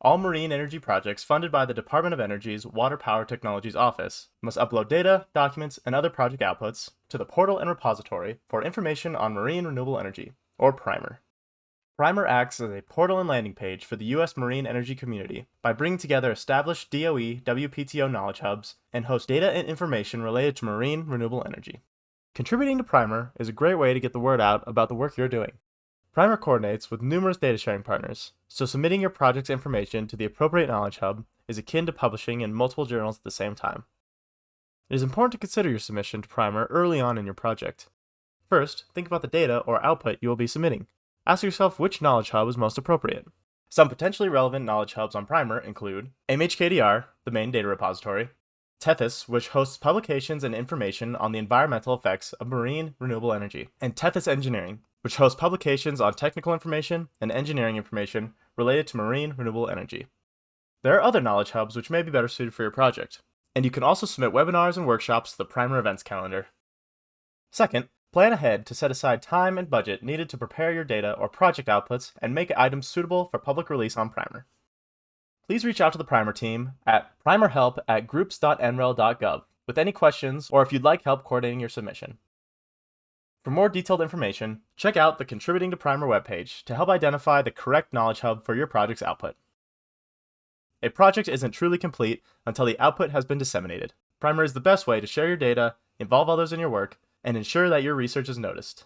all marine energy projects funded by the Department of Energy's Water Power Technologies Office must upload data, documents, and other project outputs to the portal and repository for information on marine renewable energy, or PRIMRE. PRIMRE acts as a portal and landing page for the U.S. marine energy community by bringing together established DOE WPTO knowledge hubs and hosts data and information related to marine renewable energy. Contributing to PRIMRE is a great way to get the word out about the work you're doing. PRIMRE coordinates with numerous data sharing partners, so submitting your project's information to the appropriate Knowledge Hub is akin to publishing in multiple journals at the same time. It is important to consider your submission to PRIMRE early on in your project. First, think about the data or output you will be submitting. Ask yourself which Knowledge Hub is most appropriate. Some potentially relevant Knowledge Hubs on PRIMRE include MHKDR, the main data repository, Tethys, which hosts publications and information on the environmental effects of marine renewable energy, and Tethys Engineering, which hosts publications on technical information and engineering information related to marine renewable energy. There are other knowledge hubs which may be better suited for your project, and you can also submit webinars and workshops to the PRIMRE events calendar. Second, plan ahead to set aside time and budget needed to prepare your data or project outputs and make items suitable for public release on PRIMRE please reach out to the PRIMRE team at primerhelp at groups.nrel.gov with any questions or if you'd like help coordinating your submission. For more detailed information, check out the Contributing to PRIMRE webpage to help identify the correct knowledge hub for your project's output. A project isn't truly complete until the output has been disseminated. PRIMRE is the best way to share your data, involve others in your work, and ensure that your research is noticed.